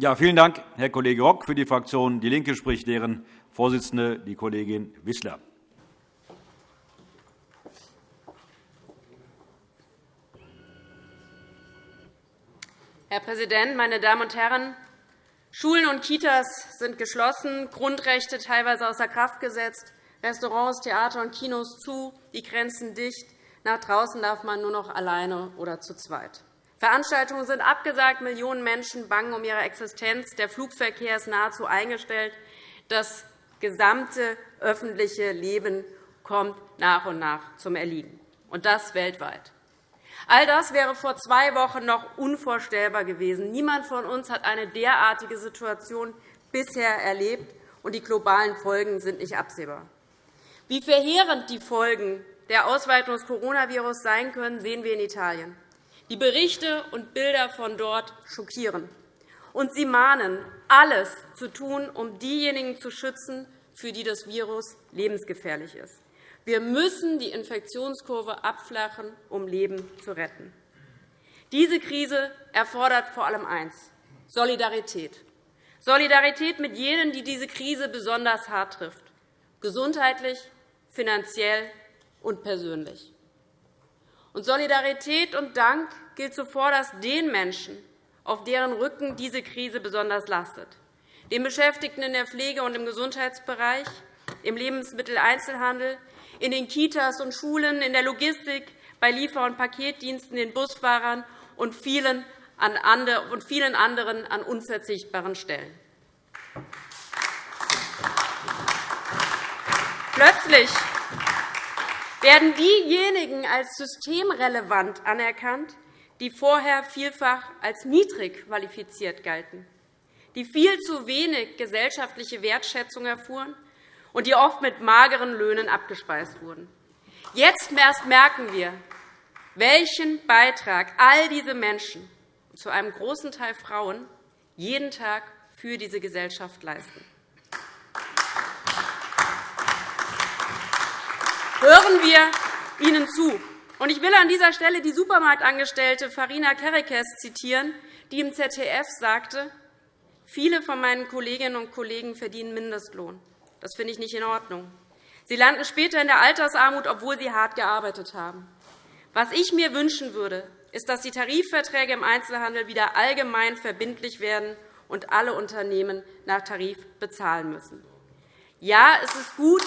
Ja, vielen Dank, Herr Kollege Rock. Für die Fraktion DIE LINKE spricht deren Vorsitzende, die Kollegin Wissler. Herr Präsident, meine Damen und Herren! Schulen und Kitas sind geschlossen, Grundrechte teilweise außer Kraft gesetzt, Restaurants, Theater und Kinos zu, die Grenzen dicht. Nach draußen darf man nur noch alleine oder zu zweit. Veranstaltungen sind abgesagt, Millionen Menschen bangen um ihre Existenz, der Flugverkehr ist nahezu eingestellt. Das gesamte öffentliche Leben kommt nach und nach zum Erliegen, und das weltweit. All das wäre vor zwei Wochen noch unvorstellbar gewesen. Niemand von uns hat eine derartige Situation bisher erlebt, und die globalen Folgen sind nicht absehbar. Wie verheerend die Folgen der Ausweitung des Coronavirus sein können, sehen wir in Italien. Die Berichte und Bilder von dort schockieren. Und sie mahnen, alles zu tun, um diejenigen zu schützen, für die das Virus lebensgefährlich ist. Wir müssen die Infektionskurve abflachen, um Leben zu retten. Diese Krise erfordert vor allem eines Solidarität. Solidarität mit jenen, die diese Krise besonders hart trifft, gesundheitlich, finanziell und persönlich. Und Solidarität und Dank gilt zuvorderst den Menschen, auf deren Rücken diese Krise besonders lastet, den Beschäftigten in der Pflege und im Gesundheitsbereich, im Lebensmitteleinzelhandel, in den Kitas und Schulen, in der Logistik, bei Liefer- und Paketdiensten, den Busfahrern und vielen anderen an unverzichtbaren Stellen. Plötzlich werden diejenigen als systemrelevant anerkannt, die vorher vielfach als niedrig qualifiziert galten, die viel zu wenig gesellschaftliche Wertschätzung erfuhren und die oft mit mageren Löhnen abgespeist wurden. Jetzt erst merken wir, welchen Beitrag all diese Menschen, zu einem großen Teil Frauen, jeden Tag für diese Gesellschaft leisten. Hören wir ihnen zu. Ich will an dieser Stelle die Supermarktangestellte Farina Kerekes zitieren, die im ZDF sagte, Viele von meinen Kolleginnen und Kollegen verdienen Mindestlohn. Das finde ich nicht in Ordnung. Sie landen später in der Altersarmut, obwohl sie hart gearbeitet haben. Was ich mir wünschen würde, ist, dass die Tarifverträge im Einzelhandel wieder allgemein verbindlich werden und alle Unternehmen nach Tarif bezahlen müssen. Ja, es ist gut,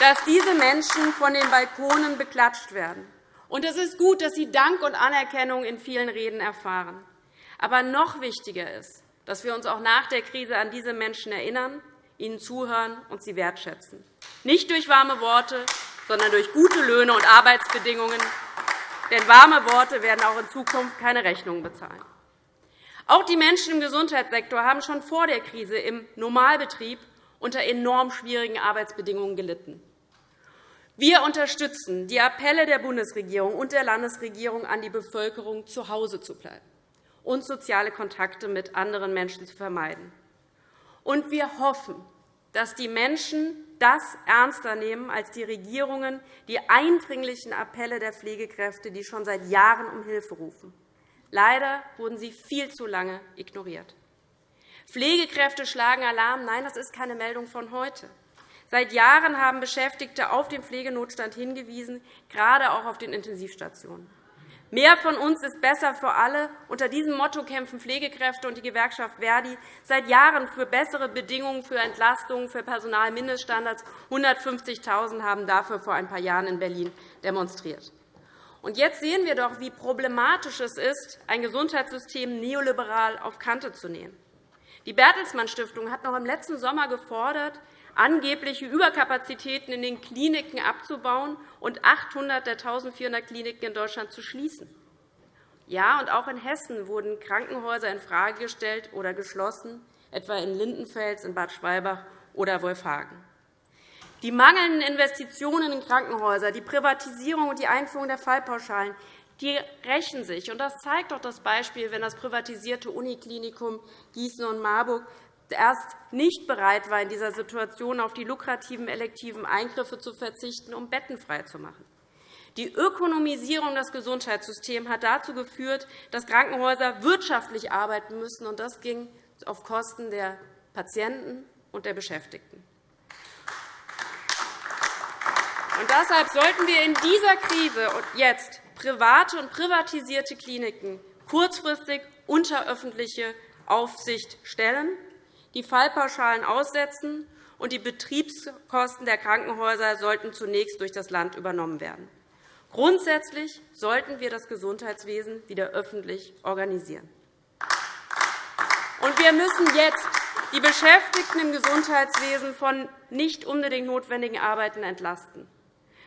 dass diese Menschen von den Balkonen beklatscht werden. Und es ist gut, dass sie Dank und Anerkennung in vielen Reden erfahren. Aber noch wichtiger ist, dass wir uns auch nach der Krise an diese Menschen erinnern, ihnen zuhören und sie wertschätzen. Nicht durch warme Worte, sondern durch gute Löhne und Arbeitsbedingungen. Denn warme Worte werden auch in Zukunft keine Rechnungen bezahlen. Auch die Menschen im Gesundheitssektor haben schon vor der Krise im Normalbetrieb unter enorm schwierigen Arbeitsbedingungen gelitten. Wir unterstützen die Appelle der Bundesregierung und der Landesregierung an die Bevölkerung, zu Hause zu bleiben und soziale Kontakte mit anderen Menschen zu vermeiden. Und wir hoffen, dass die Menschen das ernster nehmen als die Regierungen die eindringlichen Appelle der Pflegekräfte, die schon seit Jahren um Hilfe rufen. Leider wurden sie viel zu lange ignoriert. Pflegekräfte schlagen Alarm. Nein, das ist keine Meldung von heute. Seit Jahren haben Beschäftigte auf den Pflegenotstand hingewiesen, gerade auch auf den Intensivstationen. Mehr von uns ist besser für alle. Unter diesem Motto kämpfen Pflegekräfte und die Gewerkschaft Verdi seit Jahren für bessere Bedingungen für Entlastungen, für Personalmindeststandards. 150.000 haben dafür vor ein paar Jahren in Berlin demonstriert. Und jetzt sehen wir doch, wie problematisch es ist, ein Gesundheitssystem neoliberal auf Kante zu nehmen. Die Bertelsmann Stiftung hat noch im letzten Sommer gefordert, angebliche Überkapazitäten in den Kliniken abzubauen und 800 der 1.400 Kliniken in Deutschland zu schließen. Ja, und auch in Hessen wurden Krankenhäuser infrage gestellt oder geschlossen, etwa in Lindenfels, in Bad Schwalbach oder Wolfhagen. Die mangelnden Investitionen in Krankenhäuser, die Privatisierung und die Einführung der Fallpauschalen die rächen sich. Das zeigt doch das Beispiel, wenn das privatisierte Uniklinikum Gießen und Marburg erst nicht bereit war, in dieser Situation auf die lukrativen elektiven Eingriffe zu verzichten, um Betten freizumachen. Die Ökonomisierung des Gesundheitssystems hat dazu geführt, dass Krankenhäuser wirtschaftlich arbeiten müssen, und das ging auf Kosten der Patienten und der Beschäftigten. Und deshalb sollten wir in dieser Krise und jetzt private und privatisierte Kliniken kurzfristig unter öffentliche Aufsicht stellen, die Fallpauschalen aussetzen und die Betriebskosten der Krankenhäuser sollten zunächst durch das Land übernommen werden. Grundsätzlich sollten wir das Gesundheitswesen wieder öffentlich organisieren. Wir müssen jetzt die Beschäftigten im Gesundheitswesen von nicht unbedingt notwendigen Arbeiten entlasten.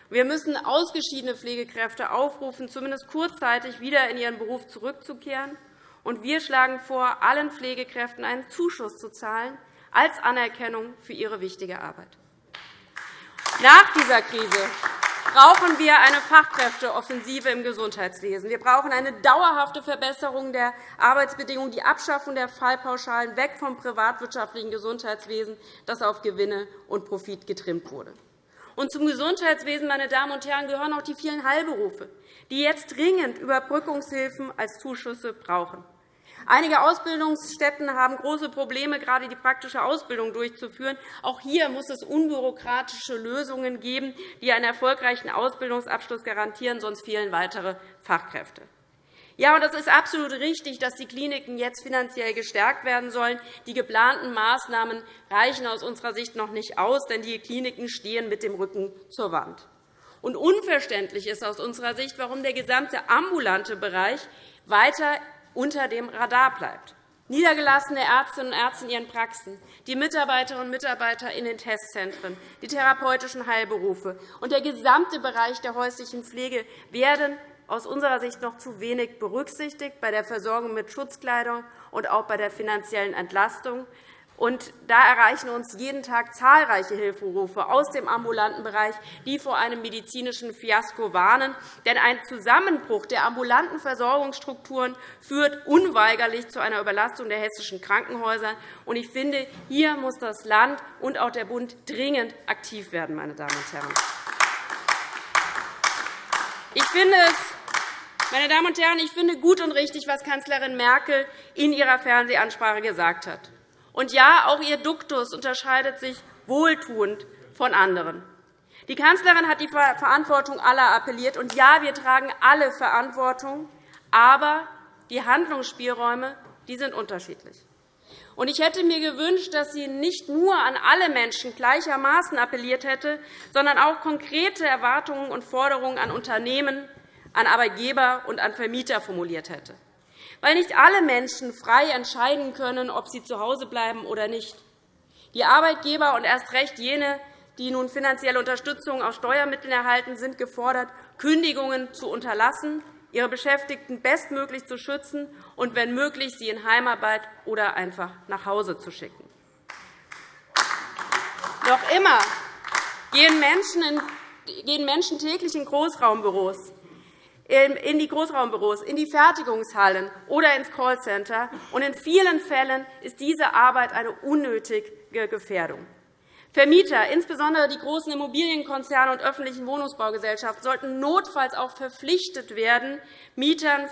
Wir müssen ausgeschiedene Pflegekräfte aufrufen, zumindest kurzzeitig wieder in ihren Beruf zurückzukehren. Und wir schlagen vor, allen Pflegekräften einen Zuschuss zu zahlen als Anerkennung für ihre wichtige Arbeit. Nach dieser Krise brauchen wir eine Fachkräfteoffensive im Gesundheitswesen. Wir brauchen eine dauerhafte Verbesserung der Arbeitsbedingungen, die Abschaffung der Fallpauschalen, weg vom privatwirtschaftlichen Gesundheitswesen, das auf Gewinne und Profit getrimmt wurde. Und zum Gesundheitswesen, meine Damen und Herren, gehören auch die vielen Heilberufe, die jetzt dringend Überbrückungshilfen als Zuschüsse brauchen. Einige Ausbildungsstätten haben große Probleme, gerade die praktische Ausbildung durchzuführen. Auch hier muss es unbürokratische Lösungen geben, die einen erfolgreichen Ausbildungsabschluss garantieren, sonst fehlen weitere Fachkräfte. Ja, und es ist absolut richtig, dass die Kliniken jetzt finanziell gestärkt werden sollen. Die geplanten Maßnahmen reichen aus unserer Sicht noch nicht aus, denn die Kliniken stehen mit dem Rücken zur Wand. Und unverständlich ist aus unserer Sicht, warum der gesamte ambulante Bereich weiter unter dem Radar bleibt. Niedergelassene Ärztinnen und Ärzte in ihren Praxen, die Mitarbeiterinnen und Mitarbeiter in den Testzentren, die therapeutischen Heilberufe und der gesamte Bereich der häuslichen Pflege werden aus unserer Sicht noch zu wenig berücksichtigt bei der Versorgung mit Schutzkleidung und auch bei der finanziellen Entlastung. Da erreichen uns jeden Tag zahlreiche Hilferufe aus dem ambulanten Bereich, die vor einem medizinischen Fiasko warnen. Denn ein Zusammenbruch der ambulanten Versorgungsstrukturen führt unweigerlich zu einer Überlastung der hessischen Krankenhäuser. Ich finde, hier muss das Land und auch der Bund dringend aktiv werden. Meine Damen und Herren. Ich finde es meine Damen und Herren, ich finde gut und richtig, was Kanzlerin Merkel in ihrer Fernsehansprache gesagt hat. Und ja, auch ihr Duktus unterscheidet sich wohltuend von anderen. Die Kanzlerin hat die Verantwortung aller appelliert. Und ja, wir tragen alle Verantwortung. Aber die Handlungsspielräume die sind unterschiedlich. Und ich hätte mir gewünscht, dass sie nicht nur an alle Menschen gleichermaßen appelliert hätte, sondern auch konkrete Erwartungen und Forderungen an Unternehmen, an Arbeitgeber und an Vermieter formuliert hätte. Weil nicht alle Menschen frei entscheiden können, ob sie zu Hause bleiben oder nicht. Die Arbeitgeber und erst recht jene, die nun finanzielle Unterstützung aus Steuermitteln erhalten, sind gefordert, Kündigungen zu unterlassen, ihre Beschäftigten bestmöglich zu schützen und, wenn möglich, sie in Heimarbeit oder einfach nach Hause zu schicken. Noch immer gehen Menschen täglich in Großraumbüros in die Großraumbüros, in die Fertigungshallen oder ins Callcenter. In vielen Fällen ist diese Arbeit eine unnötige Gefährdung. Vermieter, insbesondere die großen Immobilienkonzerne und öffentlichen Wohnungsbaugesellschaften, sollten notfalls auch verpflichtet werden, Mietern,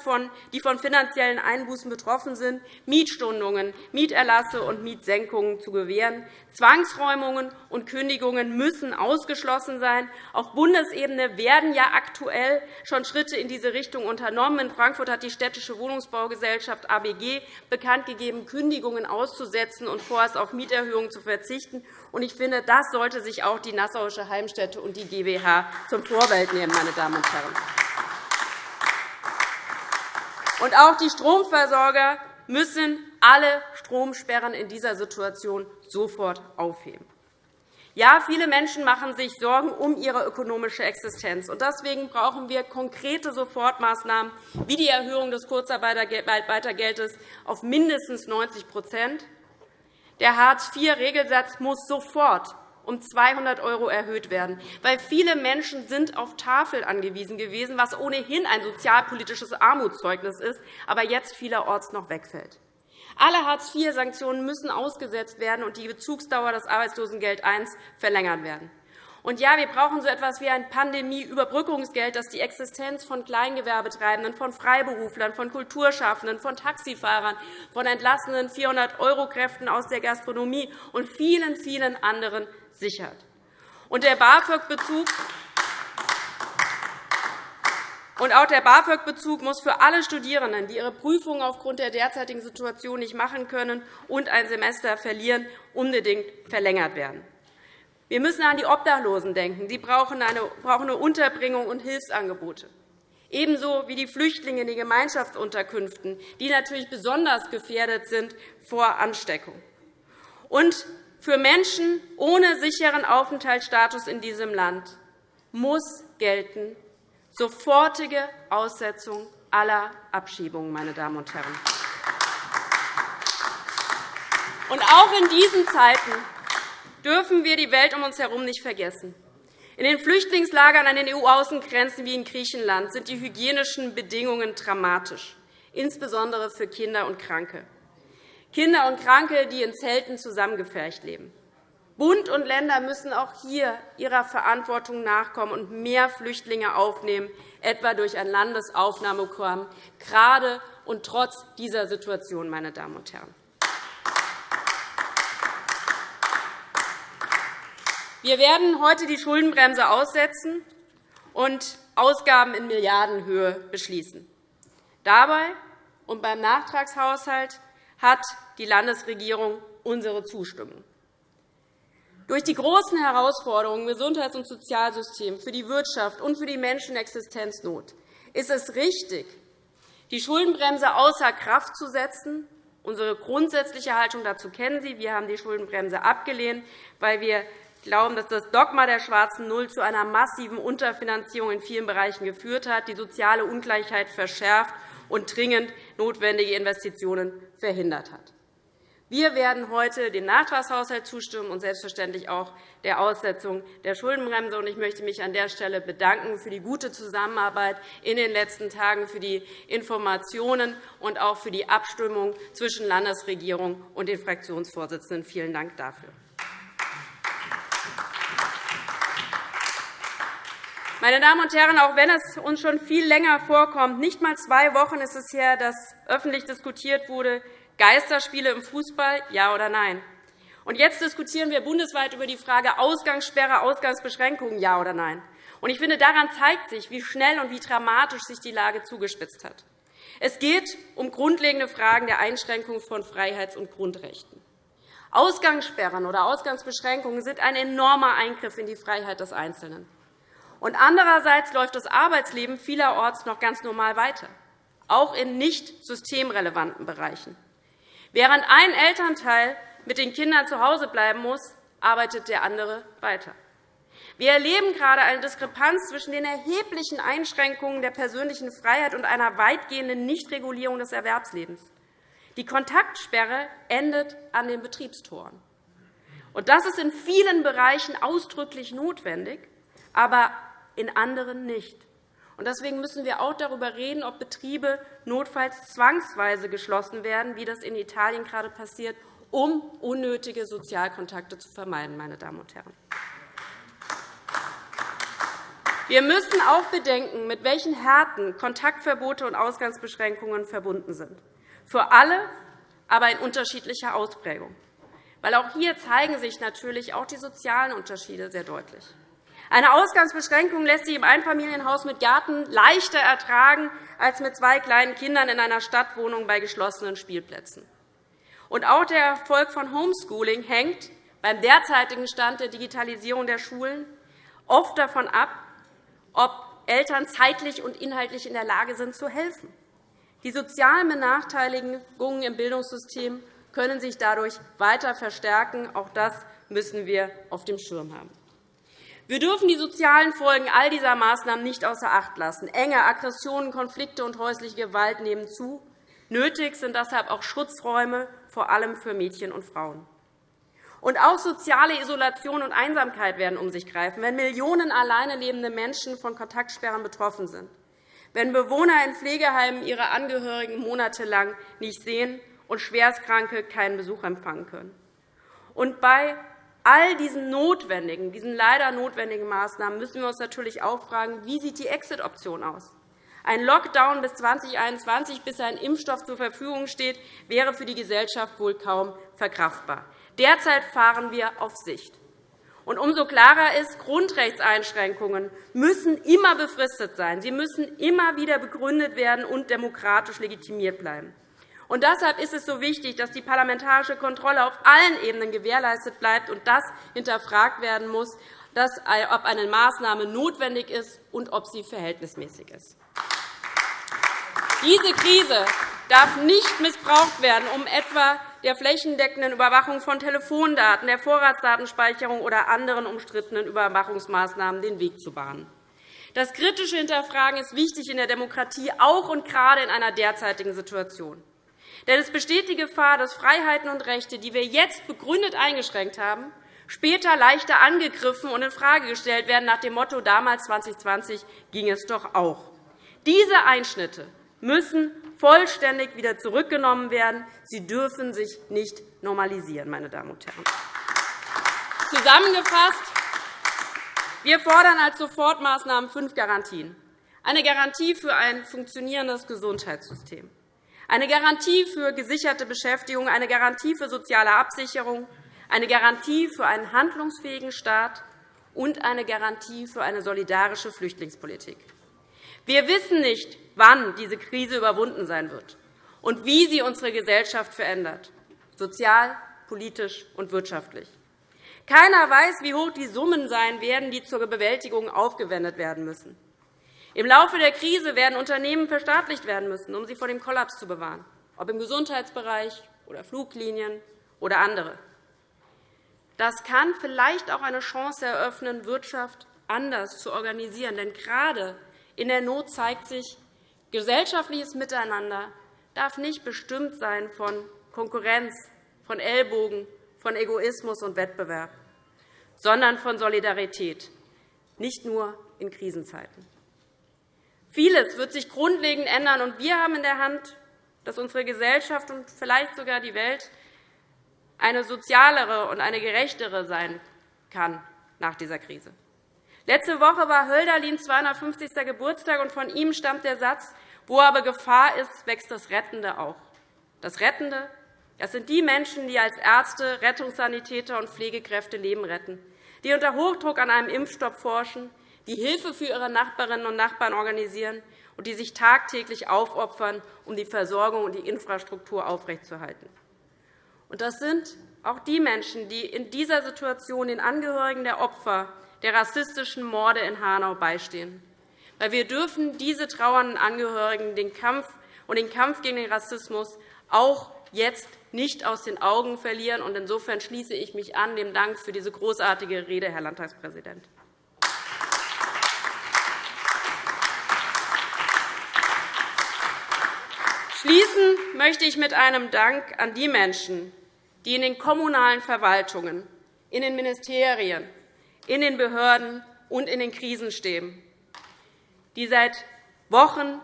die von finanziellen Einbußen betroffen sind, Mietstundungen, Mieterlasse und Mietsenkungen zu gewähren. Zwangsräumungen und Kündigungen müssen ausgeschlossen sein. Auf Bundesebene werden ja aktuell schon Schritte in diese Richtung unternommen. In Frankfurt hat die Städtische Wohnungsbaugesellschaft ABG bekanntgegeben, Kündigungen auszusetzen und vorerst auf Mieterhöhungen zu verzichten. Ich finde, das sollte sich auch die Nassauische Heimstätte und die GWH zum Vorbild nehmen. Meine Damen und Herren. Und auch die Stromversorger müssen alle Stromsperren in dieser Situation sofort aufheben. Ja, viele Menschen machen sich Sorgen um ihre ökonomische Existenz. Deswegen brauchen wir konkrete Sofortmaßnahmen wie die Erhöhung des Kurzarbeitergeldes auf mindestens 90 Der Hartz-IV-Regelsatz muss sofort um 200 € erhöht werden, weil viele Menschen sind auf Tafel angewiesen gewesen, was ohnehin ein sozialpolitisches Armutszeugnis ist, aber jetzt vielerorts noch wegfällt. Alle Hartz-IV-Sanktionen müssen ausgesetzt werden und die Bezugsdauer des Arbeitslosengeld I verlängert werden. Und ja, wir brauchen so etwas wie ein Pandemieüberbrückungsgeld, das die Existenz von Kleingewerbetreibenden, von Freiberuflern, von Kulturschaffenden, von Taxifahrern, von entlassenen 400-Euro-Kräften aus der Gastronomie und vielen, vielen anderen sichert. Und der BAföG-Bezug und auch der BAföG-Bezug muss für alle Studierenden, die ihre Prüfungen aufgrund der derzeitigen Situation nicht machen können und ein Semester verlieren, unbedingt verlängert werden. Wir müssen an die Obdachlosen denken. Sie brauchen eine Unterbringung und Hilfsangebote. Ebenso wie die Flüchtlinge in den Gemeinschaftsunterkünften, die natürlich besonders gefährdet sind vor Ansteckung. Und für Menschen ohne sicheren Aufenthaltsstatus in diesem Land muss gelten sofortige Aussetzung aller Abschiebungen. Meine Damen und Herren. Und auch in diesen Zeiten dürfen wir die Welt um uns herum nicht vergessen. In den Flüchtlingslagern an den EU-Außengrenzen wie in Griechenland sind die hygienischen Bedingungen dramatisch, insbesondere für Kinder und Kranke. Kinder und Kranke, die in Zelten zusammengefercht leben. Bund und Länder müssen auch hier ihrer Verantwortung nachkommen und mehr Flüchtlinge aufnehmen, etwa durch ein Landesaufnahmeprogramm, gerade und trotz dieser Situation. Meine Damen und Herren. Wir werden heute die Schuldenbremse aussetzen und Ausgaben in Milliardenhöhe beschließen. Dabei und beim Nachtragshaushalt hat die Landesregierung unsere Zustimmung. Durch die großen Herausforderungen im Gesundheits- und Sozialsystem, für die Wirtschaft und für die Menschen Existenznot ist es richtig, die Schuldenbremse außer Kraft zu setzen. Unsere grundsätzliche Haltung dazu kennen Sie. Wir haben die Schuldenbremse abgelehnt, weil wir glauben, dass das Dogma der schwarzen Null zu einer massiven Unterfinanzierung in vielen Bereichen geführt hat, die soziale Ungleichheit verschärft und dringend notwendige Investitionen verhindert hat. Wir werden heute dem Nachtragshaushalt zustimmen und selbstverständlich auch der Aussetzung der Schuldenbremse. Ich möchte mich an der Stelle bedanken für die gute Zusammenarbeit in den letzten Tagen, für die Informationen und auch für die Abstimmung zwischen Landesregierung und den Fraktionsvorsitzenden. Vielen Dank dafür. Meine Damen und Herren, auch wenn es uns schon viel länger vorkommt, nicht einmal zwei Wochen ist es her, dass öffentlich diskutiert wurde, Geisterspiele im Fußball, ja oder nein? Und jetzt diskutieren wir bundesweit über die Frage Ausgangssperre, Ausgangsbeschränkungen, ja oder nein? Und ich finde, daran zeigt sich, wie schnell und wie dramatisch sich die Lage zugespitzt hat. Es geht um grundlegende Fragen der Einschränkung von Freiheits- und Grundrechten. Ausgangssperren oder Ausgangsbeschränkungen sind ein enormer Eingriff in die Freiheit des Einzelnen. Und andererseits läuft das Arbeitsleben vielerorts noch ganz normal weiter, auch in nicht systemrelevanten Bereichen. Während ein Elternteil mit den Kindern zu Hause bleiben muss, arbeitet der andere weiter. Wir erleben gerade eine Diskrepanz zwischen den erheblichen Einschränkungen der persönlichen Freiheit und einer weitgehenden Nichtregulierung des Erwerbslebens. Die Kontaktsperre endet an den Betriebstoren. Das ist in vielen Bereichen ausdrücklich notwendig, aber in anderen nicht. Deswegen müssen wir auch darüber reden, ob Betriebe notfalls zwangsweise geschlossen werden, wie das in Italien gerade passiert, um unnötige Sozialkontakte zu vermeiden. Meine Damen und Herren. Wir müssen auch bedenken, mit welchen Härten Kontaktverbote und Ausgangsbeschränkungen verbunden sind. Für alle, aber in unterschiedlicher Ausprägung. Weil auch hier zeigen sich natürlich auch die sozialen Unterschiede sehr deutlich. Eine Ausgangsbeschränkung lässt sich im Einfamilienhaus mit Garten leichter ertragen als mit zwei kleinen Kindern in einer Stadtwohnung bei geschlossenen Spielplätzen. Und auch der Erfolg von Homeschooling hängt beim derzeitigen Stand der Digitalisierung der Schulen oft davon ab, ob Eltern zeitlich und inhaltlich in der Lage sind, zu helfen. Die sozialen Benachteiligungen im Bildungssystem können sich dadurch weiter verstärken. Auch das müssen wir auf dem Schirm haben. Wir dürfen die sozialen Folgen all dieser Maßnahmen nicht außer Acht lassen. Enge Aggressionen, Konflikte und häusliche Gewalt nehmen zu. Nötig sind deshalb auch Schutzräume, vor allem für Mädchen und Frauen. Und auch soziale Isolation und Einsamkeit werden um sich greifen, wenn Millionen alleine lebende Menschen von Kontaktsperren betroffen sind, wenn Bewohner in Pflegeheimen ihre Angehörigen monatelang nicht sehen und Schwerstkranke keinen Besuch empfangen können. Und bei all diesen notwendigen, diesen leider notwendigen Maßnahmen müssen wir uns natürlich auch fragen, wie sieht die Exit-Option aus? Ein Lockdown bis 2021, bis ein Impfstoff zur Verfügung steht, wäre für die Gesellschaft wohl kaum verkraftbar. Derzeit fahren wir auf Sicht. Und umso klarer ist, Grundrechtseinschränkungen müssen immer befristet sein. Sie müssen immer wieder begründet werden und demokratisch legitimiert bleiben. Und deshalb ist es so wichtig, dass die parlamentarische Kontrolle auf allen Ebenen gewährleistet bleibt und das hinterfragt werden muss, ob eine Maßnahme notwendig ist und ob sie verhältnismäßig ist. Diese Krise darf nicht missbraucht werden, um etwa der flächendeckenden Überwachung von Telefondaten, der Vorratsdatenspeicherung oder anderen umstrittenen Überwachungsmaßnahmen den Weg zu bahnen. Das kritische Hinterfragen ist wichtig in der Demokratie, auch und gerade in einer derzeitigen Situation. Denn es besteht die Gefahr, dass Freiheiten und Rechte, die wir jetzt begründet eingeschränkt haben, später leichter angegriffen und infrage gestellt werden nach dem Motto damals 2020 ging es doch auch. Diese Einschnitte müssen vollständig wieder zurückgenommen werden. Sie dürfen sich nicht normalisieren, meine Damen und Herren. Zusammengefasst. Wir fordern als Sofortmaßnahmen fünf Garantien. Eine Garantie für ein funktionierendes Gesundheitssystem, eine Garantie für gesicherte Beschäftigung, eine Garantie für soziale Absicherung, eine Garantie für einen handlungsfähigen Staat und eine Garantie für eine solidarische Flüchtlingspolitik. Wir wissen nicht, wann diese Krise überwunden sein wird und wie sie unsere Gesellschaft verändert, sozial, politisch und wirtschaftlich. Keiner weiß, wie hoch die Summen sein werden, die zur Bewältigung aufgewendet werden müssen. Im Laufe der Krise werden Unternehmen verstaatlicht werden müssen, um sie vor dem Kollaps zu bewahren, ob im Gesundheitsbereich oder Fluglinien oder andere. Das kann vielleicht auch eine Chance eröffnen, Wirtschaft anders zu organisieren. Denn gerade in der Not zeigt sich, gesellschaftliches Miteinander darf nicht bestimmt sein von Konkurrenz, von Ellbogen, von Egoismus und Wettbewerb, sondern von Solidarität, nicht nur in Krisenzeiten. Vieles wird sich grundlegend ändern, und wir haben in der Hand, dass unsere Gesellschaft und vielleicht sogar die Welt eine sozialere und eine gerechtere sein kann nach dieser Krise. Letzte Woche war Hölderlins 250. Geburtstag, und von ihm stammt der Satz, wo aber Gefahr ist, wächst das Rettende auch. Das Rettende das sind die Menschen, die als Ärzte, Rettungssanitäter und Pflegekräfte Leben retten, die unter Hochdruck an einem Impfstoff forschen, die Hilfe für ihre Nachbarinnen und Nachbarn organisieren und die sich tagtäglich aufopfern, um die Versorgung und die Infrastruktur aufrechtzuerhalten. Das sind auch die Menschen, die in dieser Situation den Angehörigen der Opfer der rassistischen Morde in Hanau beistehen. Wir dürfen diese trauernden Angehörigen den Kampf und den Kampf gegen den Rassismus auch jetzt nicht aus den Augen verlieren. Insofern schließe ich mich an dem Dank für diese großartige Rede, Herr Landtagspräsident. Schließen möchte ich mit einem Dank an die Menschen, die in den kommunalen Verwaltungen, in den Ministerien, in den Behörden und in den Krisenstäben, die seit Wochen,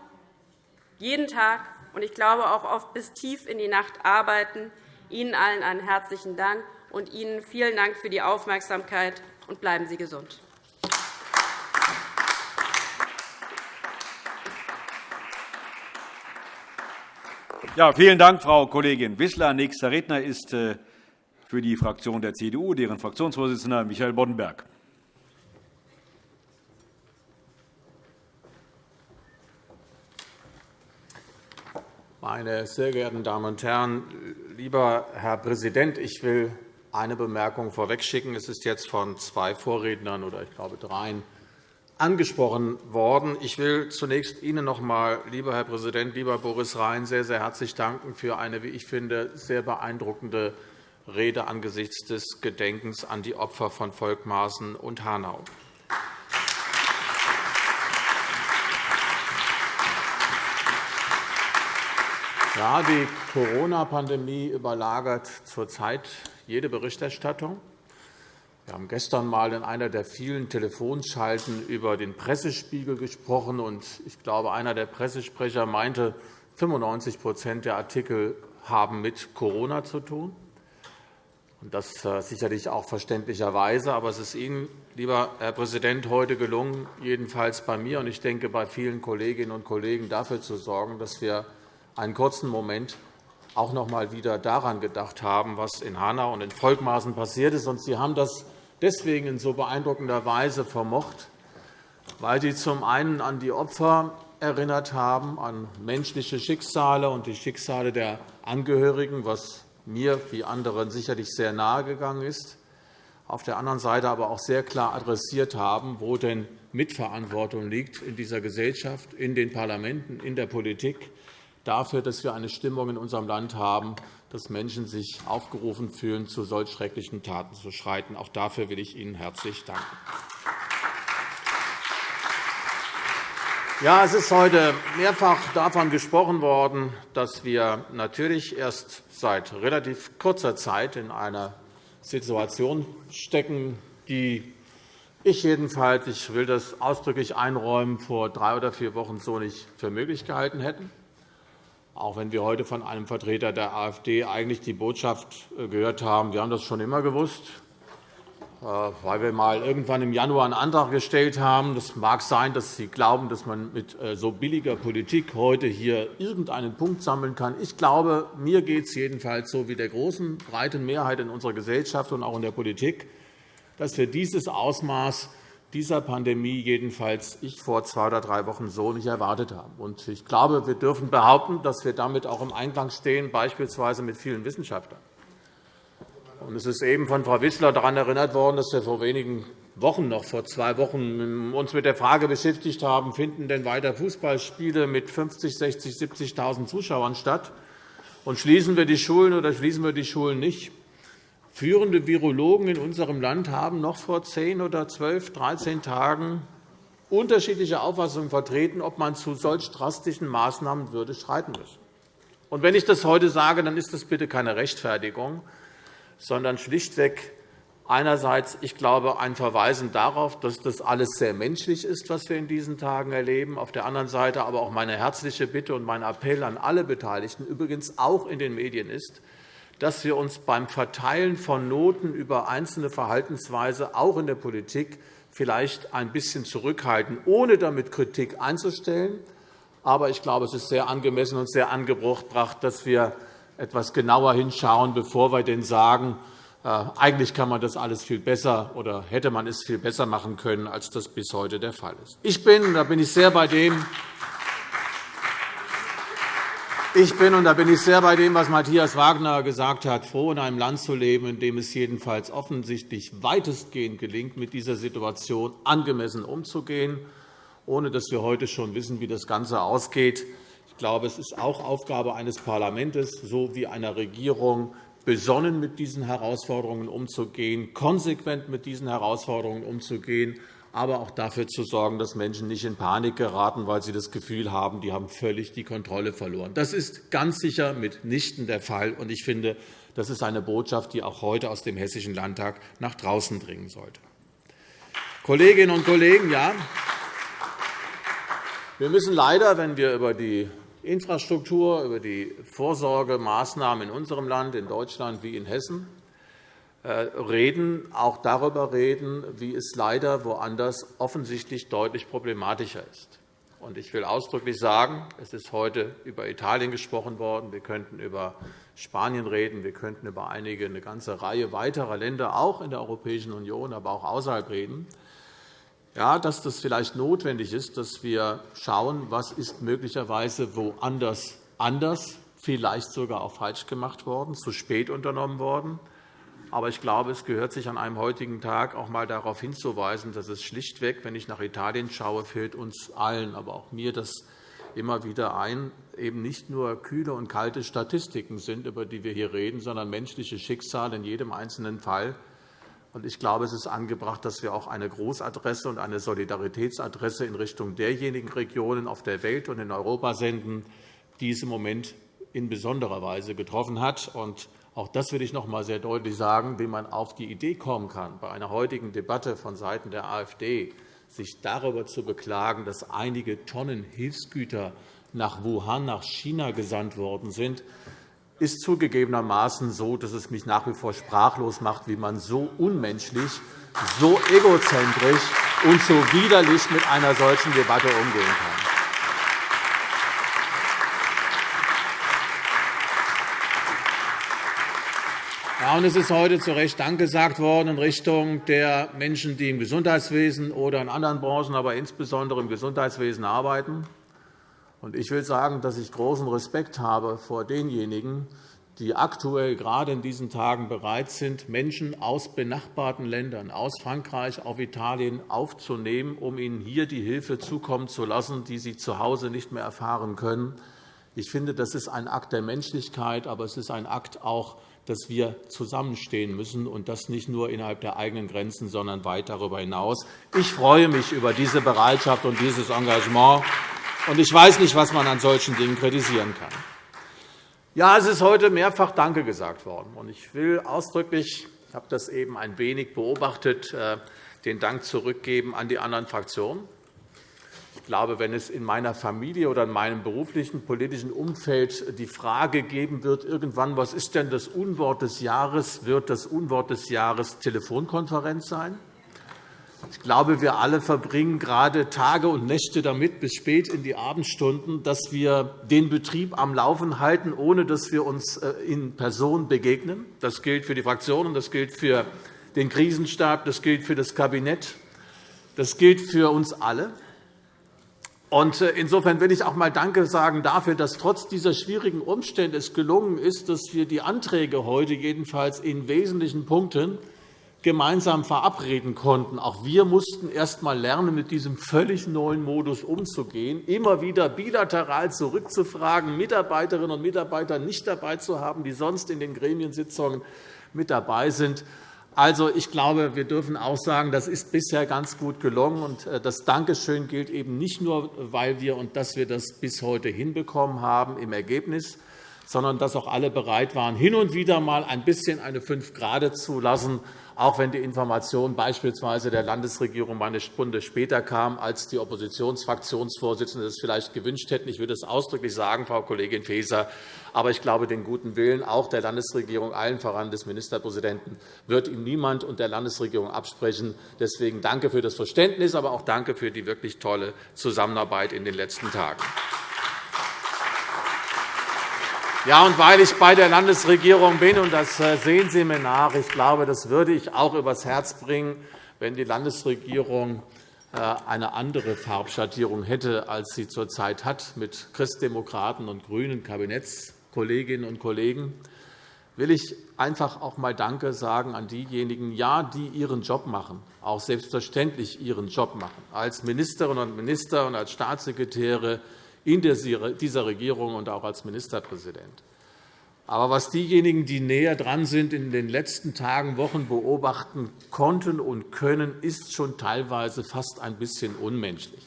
jeden Tag und ich glaube auch oft bis tief in die Nacht arbeiten. Ihnen allen einen herzlichen Dank und Ihnen vielen Dank für die Aufmerksamkeit und bleiben Sie gesund. Ja, vielen Dank, Frau Kollegin Wissler. Nächster Redner ist äh, für die Fraktion der CDU deren Fraktionsvorsitzender Michael Boddenberg. Meine sehr geehrten Damen und Herren, lieber Herr Präsident, ich will eine Bemerkung vorwegschicken. Es ist jetzt von zwei Vorrednern oder ich glaube dreien angesprochen worden. Ich will zunächst Ihnen noch einmal, lieber Herr Präsident, lieber Boris Rhein, sehr, sehr herzlich danken für eine, wie ich finde, sehr beeindruckende Rede angesichts des Gedenkens an die Opfer von Volkmaßen und Hanau. Ja, die Corona-Pandemie überlagert zurzeit jede Berichterstattung. Wir haben gestern einmal in einer der vielen Telefonschalten über den Pressespiegel gesprochen. und Ich glaube, einer der Pressesprecher meinte, 95% der Artikel haben mit Corona zu tun. Das äh, sicherlich auch verständlicherweise. Aber es ist Ihnen, lieber Herr Präsident, heute gelungen, jedenfalls bei mir und ich denke bei vielen Kolleginnen und Kollegen dafür zu sorgen, dass wir einen kurzen Moment auch noch einmal wieder daran gedacht haben, was in Hanau und in Volkmaßen passiert ist. Sie haben das deswegen in so beeindruckender Weise vermocht, weil Sie zum einen an die Opfer erinnert haben, an menschliche Schicksale und die Schicksale der Angehörigen, was mir wie anderen sicherlich sehr nahe gegangen ist, auf der anderen Seite aber auch sehr klar adressiert haben, wo denn Mitverantwortung liegt in dieser Gesellschaft, in den Parlamenten, in der Politik, dafür, dass wir eine Stimmung in unserem Land haben, dass Menschen sich aufgerufen fühlen, zu solch schrecklichen Taten zu schreiten. Auch dafür will ich Ihnen herzlich danken. Ja, es ist heute mehrfach davon gesprochen worden, dass wir natürlich erst seit relativ kurzer Zeit in einer Situation stecken, die ich jedenfalls, ich will das ausdrücklich einräumen, vor drei oder vier Wochen so nicht für möglich gehalten hätten. Auch wenn wir heute von einem Vertreter der AfD eigentlich die Botschaft äh, gehört haben, wir haben das schon immer gewusst. Äh, weil wir mal irgendwann im Januar einen Antrag gestellt haben. Es mag sein, dass Sie glauben, dass man mit äh, so billiger Politik heute hier irgendeinen Punkt sammeln kann. Ich glaube, mir geht es jedenfalls so wie der großen, breiten Mehrheit in unserer Gesellschaft und auch in der Politik, dass wir dieses Ausmaß dieser Pandemie jedenfalls ich vor zwei oder drei Wochen so nicht erwartet haben. Ich glaube, wir dürfen behaupten, dass wir damit auch im Einklang stehen, beispielsweise mit vielen Wissenschaftlern. Es ist eben von Frau Wissler daran erinnert worden, dass wir vor wenigen Wochen, noch vor zwei Wochen, uns mit der Frage beschäftigt haben, finden denn weiter Fußballspiele mit 50, 60, 70.000 Zuschauern statt? Und schließen wir die Schulen oder schließen wir die Schulen nicht? Führende Virologen in unserem Land haben noch vor 10 oder 12, 13 Tagen unterschiedliche Auffassungen vertreten, ob man zu solch drastischen Maßnahmen würde schreiten müssen. Und wenn ich das heute sage, dann ist das bitte keine Rechtfertigung, sondern schlichtweg einerseits, ich glaube, ein Verweisen darauf, dass das alles sehr menschlich ist, was wir in diesen Tagen erleben, auf der anderen Seite aber auch meine herzliche Bitte und mein Appell an alle Beteiligten, übrigens auch in den Medien ist, dass wir uns beim Verteilen von Noten über einzelne Verhaltensweise auch in der Politik vielleicht ein bisschen zurückhalten, ohne damit Kritik einzustellen. Aber ich glaube, es ist sehr angemessen und sehr angebracht, dass wir etwas genauer hinschauen, bevor wir denn sagen, äh, eigentlich kann man das alles viel besser oder hätte man es viel besser machen können, als das bis heute der Fall ist. Ich bin, da bin ich sehr bei dem, ich bin, und da bin ich sehr bei dem, was Matthias Wagner gesagt hat, froh, in einem Land zu leben, in dem es jedenfalls offensichtlich weitestgehend gelingt, mit dieser Situation angemessen umzugehen, ohne dass wir heute schon wissen, wie das Ganze ausgeht. Ich glaube, es ist auch Aufgabe eines Parlaments sowie einer Regierung, besonnen mit diesen Herausforderungen umzugehen, konsequent mit diesen Herausforderungen umzugehen, aber auch dafür zu sorgen, dass Menschen nicht in Panik geraten, weil sie das Gefühl haben, die haben völlig die Kontrolle verloren. Das ist ganz sicher mitnichten der Fall. Ich finde, das ist eine Botschaft, die auch heute aus dem Hessischen Landtag nach draußen dringen sollte. Kolleginnen und Kollegen, ja, wir müssen leider, wenn wir über die Infrastruktur, über die Vorsorgemaßnahmen in unserem Land, in Deutschland wie in Hessen, reden, auch darüber reden, wie es leider woanders offensichtlich deutlich problematischer ist. Ich will ausdrücklich sagen, es ist heute über Italien gesprochen worden. Wir könnten über Spanien reden. Wir könnten über einige, eine ganze Reihe weiterer Länder, auch in der Europäischen Union, aber auch außerhalb reden ja, dass das vielleicht notwendig ist, dass wir schauen, was ist möglicherweise woanders anders, vielleicht sogar auch falsch gemacht worden, zu spät unternommen worden. Aber ich glaube, es gehört sich an einem heutigen Tag auch einmal darauf hinzuweisen, dass es schlichtweg, wenn ich nach Italien schaue, fehlt uns allen, aber auch mir das immer wieder ein, eben nicht nur kühle und kalte Statistiken sind, über die wir hier reden, sondern menschliche Schicksale in jedem einzelnen Fall ich glaube, es ist angebracht, dass wir auch eine Großadresse und eine Solidaritätsadresse in Richtung derjenigen Regionen auf der Welt und in Europa senden, die es im Moment in besonderer Weise getroffen hat. Auch das will ich noch einmal sehr deutlich sagen, wie man auf die Idee kommen kann, bei einer heutigen Debatte vonseiten der AfD sich darüber zu beklagen, dass einige Tonnen Hilfsgüter nach Wuhan, nach China gesandt worden sind. ist zugegebenermaßen so, dass es mich nach wie vor sprachlos macht, wie man so unmenschlich, so egozentrisch und so widerlich mit einer solchen Debatte umgehen kann. Und es ist heute zu Recht Dank gesagt worden in Richtung der Menschen, die im Gesundheitswesen oder in anderen Branchen, aber insbesondere im Gesundheitswesen arbeiten. Ich will sagen, dass ich großen Respekt habe vor denjenigen, die aktuell gerade in diesen Tagen bereit sind, Menschen aus benachbarten Ländern, aus Frankreich auf Italien aufzunehmen, um ihnen hier die Hilfe zukommen zu lassen, die sie zu Hause nicht mehr erfahren können. Ich finde, das ist ein Akt der Menschlichkeit, aber es ist ein Akt auch dass wir zusammenstehen müssen, und das nicht nur innerhalb der eigenen Grenzen, sondern weit darüber hinaus. Ich freue mich über diese Bereitschaft und dieses Engagement. Und ich weiß nicht, was man an solchen Dingen kritisieren kann. Ja, es ist heute mehrfach Danke gesagt worden. Und ich will ausdrücklich, ich habe das eben ein wenig beobachtet, äh, den Dank zurückgeben an die anderen Fraktionen. Ich glaube, wenn es in meiner Familie oder in meinem beruflichen politischen Umfeld die Frage geben wird, irgendwann, was ist denn das Unwort des Jahres, wird das Unwort des Jahres Telefonkonferenz sein. Ich glaube, wir alle verbringen gerade Tage und Nächte damit, bis spät in die Abendstunden, dass wir den Betrieb am Laufen halten, ohne dass wir uns äh, in Person begegnen. Das gilt für die Fraktionen, das gilt für den Krisenstab, das gilt für das Kabinett, das gilt für uns alle. Äh, insofern will ich auch einmal Danke sagen dafür, dass trotz dieser schwierigen Umstände es gelungen ist, dass wir die Anträge heute jedenfalls in wesentlichen Punkten gemeinsam verabreden konnten. Auch wir mussten erst einmal lernen, mit diesem völlig neuen Modus umzugehen, immer wieder bilateral zurückzufragen, Mitarbeiterinnen und Mitarbeiter nicht dabei zu haben, die sonst in den Gremiensitzungen mit dabei sind. Also, ich glaube, wir dürfen auch sagen, das ist bisher ganz gut gelungen. Äh, das Dankeschön gilt eben nicht nur, weil wir und dass wir das bis heute hinbekommen haben im Ergebnis, sondern dass auch alle bereit waren, hin und wieder einmal ein bisschen eine Fünf Grade zu lassen, auch wenn die Information beispielsweise der Landesregierung eine Stunde später kam, als die Oppositionsfraktionsvorsitzenden es vielleicht gewünscht hätten. Ich würde es ausdrücklich sagen, Frau Kollegin Faeser. Aber ich glaube, den guten Willen auch der Landesregierung, allen voran des Ministerpräsidenten, wird ihm niemand und der Landesregierung absprechen. Deswegen danke für das Verständnis, aber auch danke für die wirklich tolle Zusammenarbeit in den letzten Tagen. Ja, und weil ich bei der Landesregierung bin, und das äh, sehen Sie mir nach, ich glaube, das würde ich auch übers Herz bringen, wenn die Landesregierung äh, eine andere Farbschattierung hätte, als sie zurzeit hat, mit Christdemokraten und grünen Kabinettskolleginnen und Kollegen, will ich einfach auch einmal Danke sagen an diejenigen, ja, die ihren Job machen, auch selbstverständlich ihren Job machen, als Ministerinnen und Minister und als Staatssekretäre, in dieser Regierung und auch als Ministerpräsident. Aber was diejenigen, die näher dran sind, in den letzten Tagen, Wochen beobachten konnten und können, ist schon teilweise fast ein bisschen unmenschlich.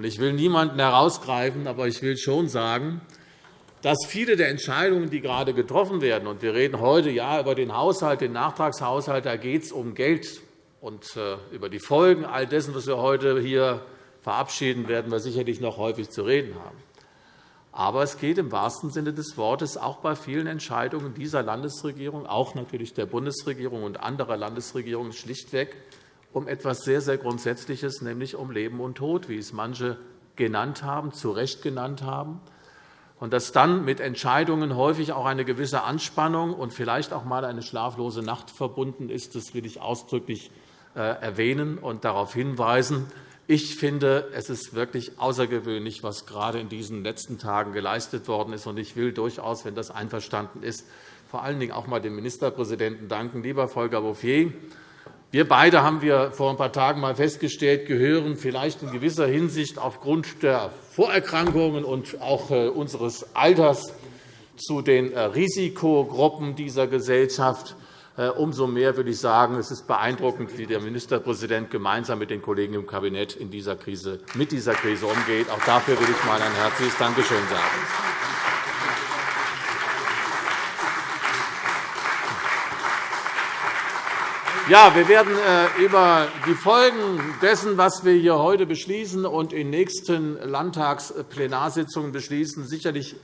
Ich will niemanden herausgreifen, aber ich will schon sagen, dass viele der Entscheidungen, die gerade getroffen werden, und wir reden heute ja über den Haushalt, den Nachtragshaushalt, da geht es um Geld und äh, über die Folgen all dessen, was wir heute hier verabschieden, werden wir sicherlich noch häufig zu reden haben. Aber es geht im wahrsten Sinne des Wortes auch bei vielen Entscheidungen dieser Landesregierung, auch natürlich der Bundesregierung und anderer Landesregierungen, schlichtweg um etwas sehr, sehr Grundsätzliches, nämlich um Leben und Tod, wie es manche genannt haben, zu Recht genannt haben. Und dass dann mit Entscheidungen häufig auch eine gewisse Anspannung und vielleicht auch einmal eine schlaflose Nacht verbunden ist, das will ich ausdrücklich äh, erwähnen und darauf hinweisen, ich finde, es ist wirklich außergewöhnlich, was gerade in diesen letzten Tagen geleistet worden ist. Ich will durchaus, wenn das einverstanden ist, vor allen Dingen auch einmal dem Ministerpräsidenten danken. Lieber Volker Bouffier, wir beide haben wir vor ein paar Tagen einmal festgestellt, gehören vielleicht in gewisser Hinsicht aufgrund der Vorerkrankungen und auch äh, unseres Alters zu den äh, Risikogruppen dieser Gesellschaft. Äh, umso mehr würde ich sagen, es ist beeindruckend, wie der Ministerpräsident gemeinsam mit den Kollegen im Kabinett in dieser Krise, mit dieser Krise umgeht. Auch dafür will ich einmal ein herzliches Dankeschön sagen. Ja, wir werden äh, über die Folgen dessen, was wir hier heute beschließen und in nächsten Landtagsplenarsitzungen beschließen, sicherlich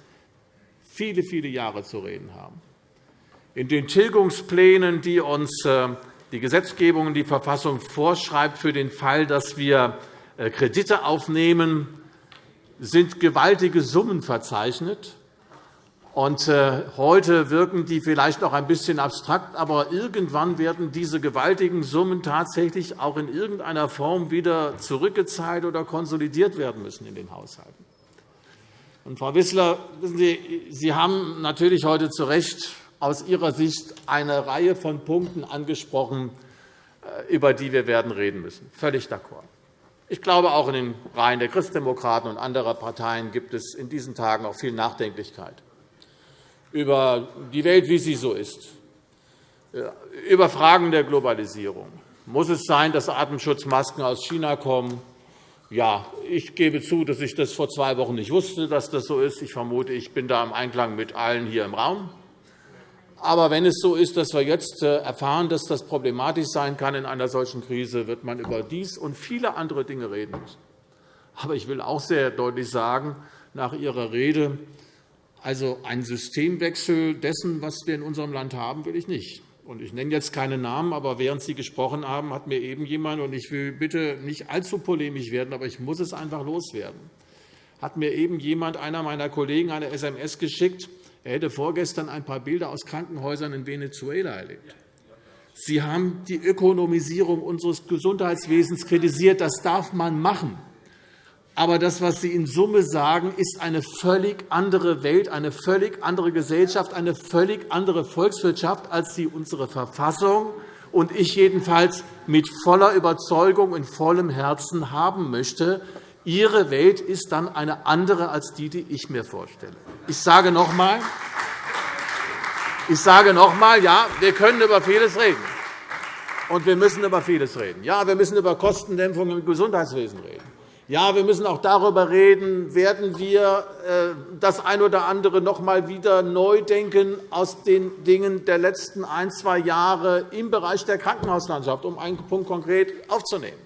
viele, viele Jahre zu reden haben. In den Tilgungsplänen, die uns äh, die Gesetzgebung und die Verfassung vorschreibt für den Fall, dass wir äh, Kredite aufnehmen, sind gewaltige Summen verzeichnet. Und äh, heute wirken die vielleicht noch ein bisschen abstrakt, aber irgendwann werden diese gewaltigen Summen tatsächlich auch in irgendeiner Form wieder zurückgezahlt oder konsolidiert werden müssen in den Haushalten. Und, Frau Wissler, wissen Sie, Sie haben natürlich heute zu Recht aus Ihrer Sicht eine Reihe von Punkten angesprochen, äh, über die wir werden reden müssen. Völlig d'accord. Ich glaube, auch in den Reihen der Christdemokraten und anderer Parteien gibt es in diesen Tagen auch viel Nachdenklichkeit über die Welt, wie sie so ist, äh, über Fragen der Globalisierung. Muss es sein, dass Atemschutzmasken aus China kommen? Ja, ich gebe zu, dass ich das vor zwei Wochen nicht wusste, dass das so ist. Ich vermute, ich bin da im Einklang mit allen hier im Raum. Aber wenn es so ist, dass wir jetzt äh, erfahren, dass das problematisch sein kann in einer solchen Krise, wird man über dies und viele andere Dinge reden müssen. Aber ich will auch sehr deutlich sagen, nach Ihrer Rede, also einen Systemwechsel dessen, was wir in unserem Land haben, will ich nicht. Ich nenne jetzt keine Namen, aber während Sie gesprochen haben, hat mir eben jemand, und ich will bitte nicht allzu polemisch werden, aber ich muss es einfach loswerden, hat mir eben jemand, einer meiner Kollegen, eine SMS geschickt, er hätte vorgestern ein paar Bilder aus Krankenhäusern in Venezuela erlebt. Sie haben die Ökonomisierung unseres Gesundheitswesens kritisiert. Das darf man machen. Aber das, was Sie in Summe sagen, ist eine völlig andere Welt, eine völlig andere Gesellschaft, eine völlig andere Volkswirtschaft, als sie unsere Verfassung und ich jedenfalls mit voller Überzeugung und vollem Herzen haben möchte. Ihre Welt ist dann eine andere als die, die ich mir vorstelle. Ich sage noch einmal, ich sage noch einmal, ja, wir können über vieles reden. Und wir müssen über vieles reden. Ja, wir müssen über Kostendämpfung im Gesundheitswesen reden. Ja, wir müssen auch darüber reden, werden wir äh, das ein oder andere noch einmal wieder neu denken aus den Dingen der letzten ein, zwei Jahre im Bereich der Krankenhauslandschaft, um einen Punkt konkret aufzunehmen.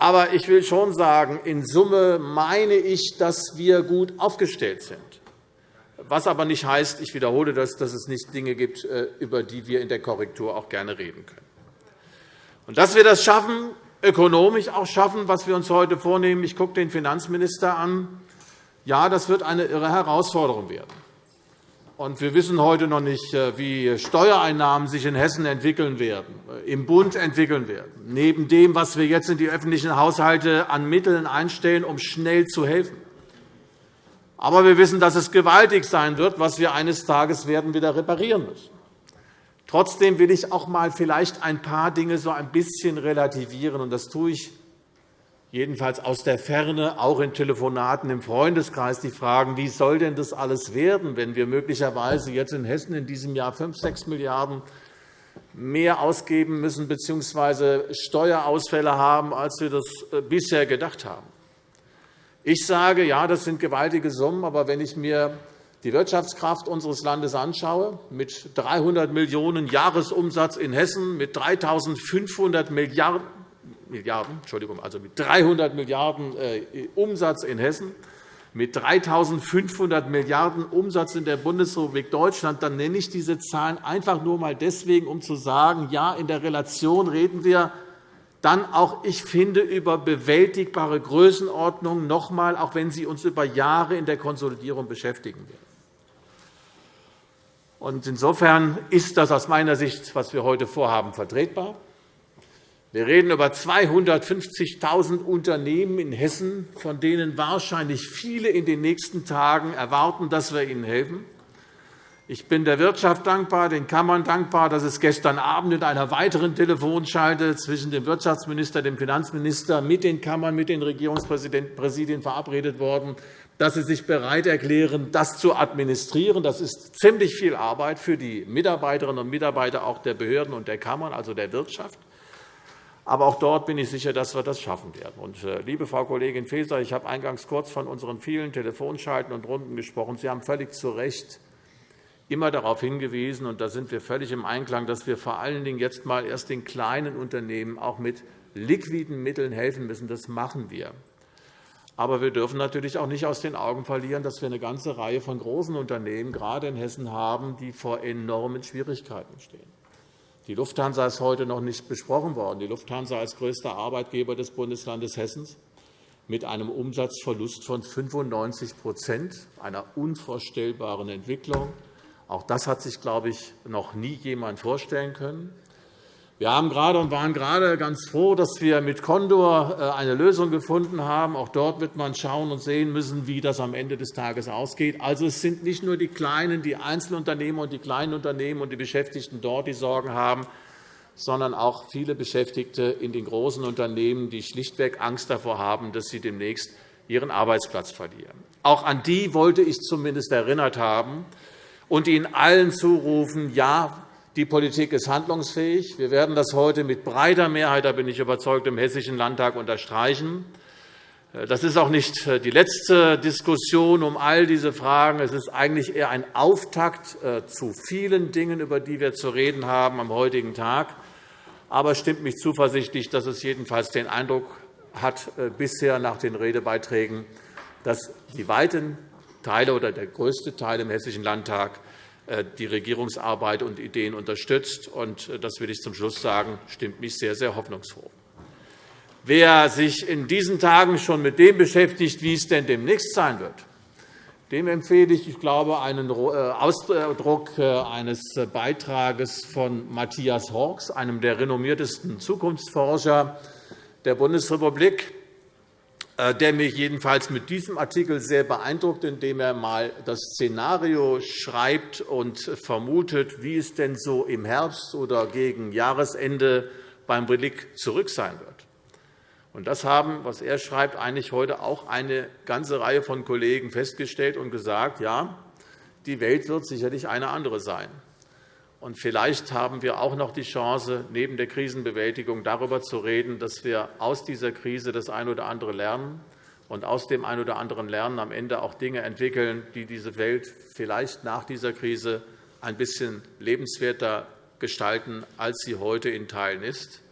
Aber ich will schon sagen, in Summe meine ich, dass wir gut aufgestellt sind. Was aber nicht heißt, ich wiederhole das, dass es nicht Dinge gibt, äh, über die wir in der Korrektur auch gerne reden können. Und dass wir das schaffen, ökonomisch auch schaffen, was wir uns heute vornehmen. Ich gucke den Finanzminister an. Ja, das wird eine irre Herausforderung werden. Und wir wissen heute noch nicht, äh, wie Steuereinnahmen sich in Hessen entwickeln werden, äh, im Bund entwickeln werden, neben dem, was wir jetzt in die öffentlichen Haushalte an Mitteln einstellen, um schnell zu helfen. Aber wir wissen, dass es gewaltig sein wird, was wir eines Tages werden wieder reparieren müssen. Trotzdem will ich auch einmal vielleicht ein paar Dinge so ein bisschen relativieren. und Das tue ich jedenfalls aus der Ferne, auch in Telefonaten im Freundeskreis, die fragen, wie soll denn das alles werden, wenn wir möglicherweise jetzt in Hessen in diesem Jahr 5, 6 Milliarden € mehr ausgeben müssen bzw. Steuerausfälle haben, als wir das äh, bisher gedacht haben. Ich sage, ja, das sind gewaltige Summen, aber wenn ich mir die Wirtschaftskraft unseres Landes anschaue, mit 300 Millionen € Jahresumsatz in Hessen, mit 3.500 Milliarden, Milliarden, Entschuldigung, also mit 300 Milliarden € Umsatz in Hessen, mit 3.500 Milliarden € Umsatz in der Bundesrepublik Deutschland, dann nenne ich diese Zahlen einfach nur einmal deswegen, um zu sagen, ja, in der Relation reden wir dann auch, ich finde, über bewältigbare Größenordnungen, noch einmal, auch wenn sie uns über Jahre in der Konsolidierung beschäftigen werden. Insofern ist das aus meiner Sicht, was wir heute vorhaben, vertretbar. Wir reden über 250.000 Unternehmen in Hessen, von denen wahrscheinlich viele in den nächsten Tagen erwarten, dass wir ihnen helfen. Ich bin der Wirtschaft dankbar, den Kammern dankbar, dass es gestern Abend in einer weiteren Telefonschalte zwischen dem Wirtschaftsminister, dem Finanzminister, mit den Kammern, mit den Regierungspräsidien verabredet worden dass Sie sich bereit erklären, das zu administrieren. Das ist ziemlich viel Arbeit für die Mitarbeiterinnen und Mitarbeiter auch der Behörden und der Kammern, also der Wirtschaft. Aber auch dort bin ich sicher, dass wir das schaffen werden. Und, äh, liebe Frau Kollegin Faeser, ich habe eingangs kurz von unseren vielen Telefonschalten und Runden gesprochen. Sie haben völlig zu Recht immer darauf hingewiesen, und da sind wir völlig im Einklang, dass wir vor allen Dingen jetzt mal erst den kleinen Unternehmen auch mit liquiden Mitteln helfen müssen. Das machen wir. Aber wir dürfen natürlich auch nicht aus den Augen verlieren, dass wir eine ganze Reihe von großen Unternehmen, gerade in Hessen, haben, die vor enormen Schwierigkeiten stehen. Die Lufthansa ist heute noch nicht besprochen worden. Die Lufthansa als größter Arbeitgeber des Bundeslandes Hessen mit einem Umsatzverlust von 95% einer unvorstellbaren Entwicklung. Auch das hat sich, glaube ich, noch nie jemand vorstellen können. Wir haben gerade und waren gerade ganz froh, dass wir mit Condor äh, eine Lösung gefunden haben. Auch dort wird man schauen und sehen müssen, wie das am Ende des Tages ausgeht. Also, es sind nicht nur die kleinen, die Einzelunternehmer und die kleinen Unternehmen und die Beschäftigten dort, die Sorgen haben, sondern auch viele Beschäftigte in den großen Unternehmen, die schlichtweg Angst davor haben, dass sie demnächst ihren Arbeitsplatz verlieren. Auch an die wollte ich zumindest erinnert haben und Ihnen allen zurufen, ja, die Politik ist handlungsfähig. Wir werden das heute mit breiter Mehrheit, da bin ich überzeugt, im Hessischen Landtag unterstreichen. Das ist auch nicht die letzte Diskussion um all diese Fragen. Es ist eigentlich eher ein Auftakt äh, zu vielen Dingen, über die wir zu reden haben am heutigen Tag. Aber es stimmt mich zuversichtlich, dass es jedenfalls den Eindruck hat, äh, bisher nach den Redebeiträgen, dass die weiten Teile oder der größte Teil im Hessischen Landtag äh, die Regierungsarbeit und Ideen unterstützt. Äh, das will ich zum Schluss sagen, stimmt mich sehr, sehr hoffnungsfroh. Wer sich in diesen Tagen schon mit dem beschäftigt, wie es denn demnächst sein wird, dem empfehle ich, ich glaube, einen äh, Ausdruck eines Beitrages von Matthias Horks, einem der renommiertesten Zukunftsforscher der Bundesrepublik, äh, der mich jedenfalls mit diesem Artikel sehr beeindruckt, indem er einmal das Szenario schreibt und vermutet, wie es denn so im Herbst oder gegen Jahresende beim Blick zurück sein wird. Das haben, was er schreibt, eigentlich heute auch eine ganze Reihe von Kollegen festgestellt und gesagt, ja, die Welt wird sicherlich eine andere sein. Und vielleicht haben wir auch noch die Chance, neben der Krisenbewältigung darüber zu reden, dass wir aus dieser Krise das eine oder andere lernen und aus dem einen oder anderen Lernen am Ende auch Dinge entwickeln, die diese Welt vielleicht nach dieser Krise ein bisschen lebenswerter gestalten, als sie heute in Teilen ist.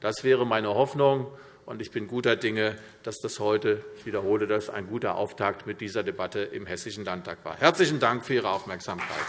Das wäre meine Hoffnung, und ich bin guter Dinge, dass das heute, ich wiederhole das, ein guter Auftakt mit dieser Debatte im Hessischen Landtag war. Herzlichen Dank für Ihre Aufmerksamkeit.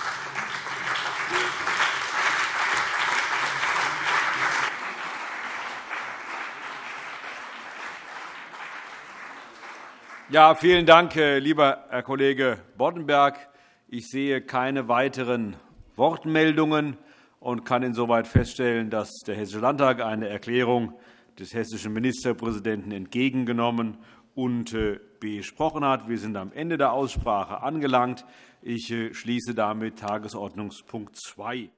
Ja, vielen Dank, äh, lieber Herr Kollege Boddenberg. Ich sehe keine weiteren Wortmeldungen und kann insoweit feststellen, dass der Hessische Landtag eine Erklärung des hessischen Ministerpräsidenten entgegengenommen und äh, besprochen hat. Wir sind am Ende der Aussprache angelangt. Ich äh, schließe damit Tagesordnungspunkt 2.